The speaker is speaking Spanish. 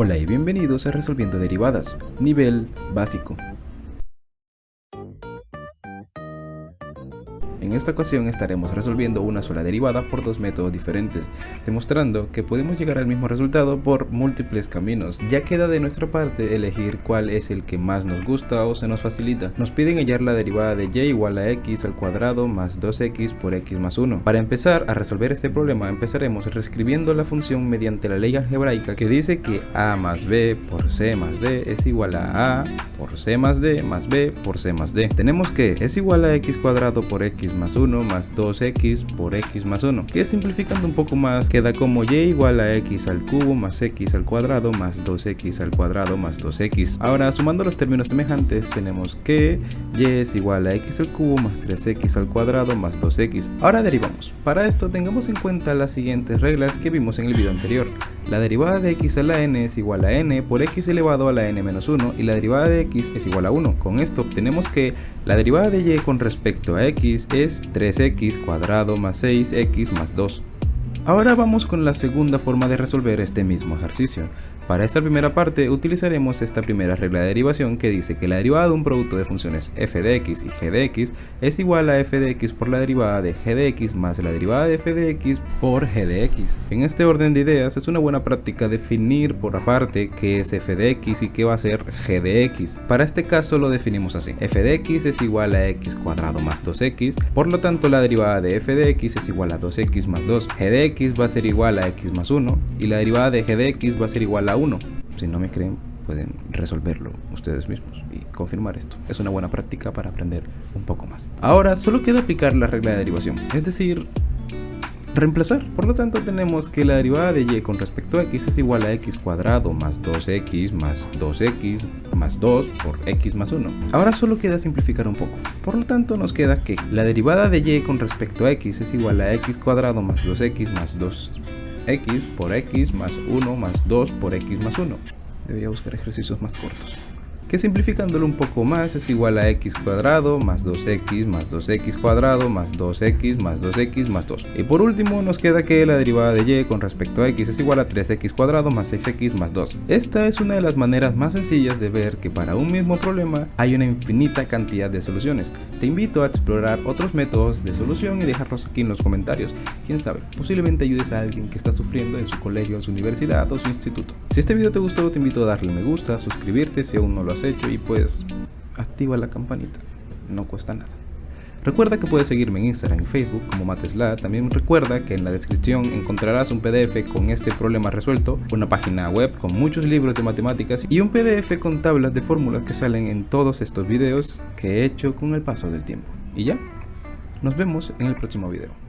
Hola y bienvenidos a Resolviendo Derivadas, nivel básico. En esta ocasión estaremos resolviendo una sola derivada por dos métodos diferentes, demostrando que podemos llegar al mismo resultado por múltiples caminos. Ya queda de nuestra parte elegir cuál es el que más nos gusta o se nos facilita. Nos piden hallar la derivada de y igual a x al cuadrado más 2x por x más 1. Para empezar a resolver este problema empezaremos reescribiendo la función mediante la ley algebraica que dice que a más b por c más d es igual a a por c más d más b por c más d. Tenemos que es igual a x cuadrado por x más 1 más 2x por x más 1 que simplificando un poco más queda como y igual a x al cubo más x al cuadrado más 2x al cuadrado más 2x ahora sumando los términos semejantes tenemos que y es igual a x al cubo más 3x al cuadrado más 2x ahora derivamos. Para esto tengamos en cuenta las siguientes reglas que vimos en el video anterior la derivada de x a la n es igual a n por x elevado a la n menos 1 y la derivada de x es igual a 1 con esto obtenemos que la derivada de y con respecto a x es 3x cuadrado más 6x más 2. Ahora vamos con la segunda forma de resolver este mismo ejercicio. Para esta primera parte utilizaremos esta primera regla de derivación que dice que la derivada de un producto de funciones f de x y g de x es igual a f de x por la derivada de g de x más la derivada de f de x por g de x. En este orden de ideas es una buena práctica definir por aparte qué es f de x y qué va a ser g de x. Para este caso lo definimos así. f de x es igual a x cuadrado más 2x, por lo tanto la derivada de f de x es igual a 2x más 2. g de x va a ser igual a x más 1 y la derivada de g de x va a ser igual a 1. Si no me creen, pueden resolverlo ustedes mismos y confirmar esto. Es una buena práctica para aprender un poco más. Ahora solo queda aplicar la regla de derivación, es decir, reemplazar. Por lo tanto tenemos que la derivada de y con respecto a x es igual a x cuadrado más 2x más 2x más 2 por x más 1. Ahora solo queda simplificar un poco. Por lo tanto nos queda que la derivada de y con respecto a x es igual a x cuadrado más 2x más 2 x por x más 1 más 2 por x más 1. Debería buscar ejercicios más cortos. Que simplificándolo un poco más es igual a x cuadrado más 2x más 2x cuadrado más 2x más 2x más 2. Y por último nos queda que la derivada de y con respecto a x es igual a 3x cuadrado más 6x más 2. Esta es una de las maneras más sencillas de ver que para un mismo problema hay una infinita cantidad de soluciones. Te invito a explorar otros métodos de solución y dejarlos aquí en los comentarios. Quién sabe, posiblemente ayudes a alguien que está sufriendo en su colegio, su universidad o su instituto. Si este video te gustó te invito a darle me gusta, suscribirte si aún no lo hecho y pues activa la campanita, no cuesta nada. Recuerda que puedes seguirme en Instagram y Facebook como Matesla. También recuerda que en la descripción encontrarás un PDF con este problema resuelto, una página web con muchos libros de matemáticas y un PDF con tablas de fórmulas que salen en todos estos videos que he hecho con el paso del tiempo. Y ya, nos vemos en el próximo video.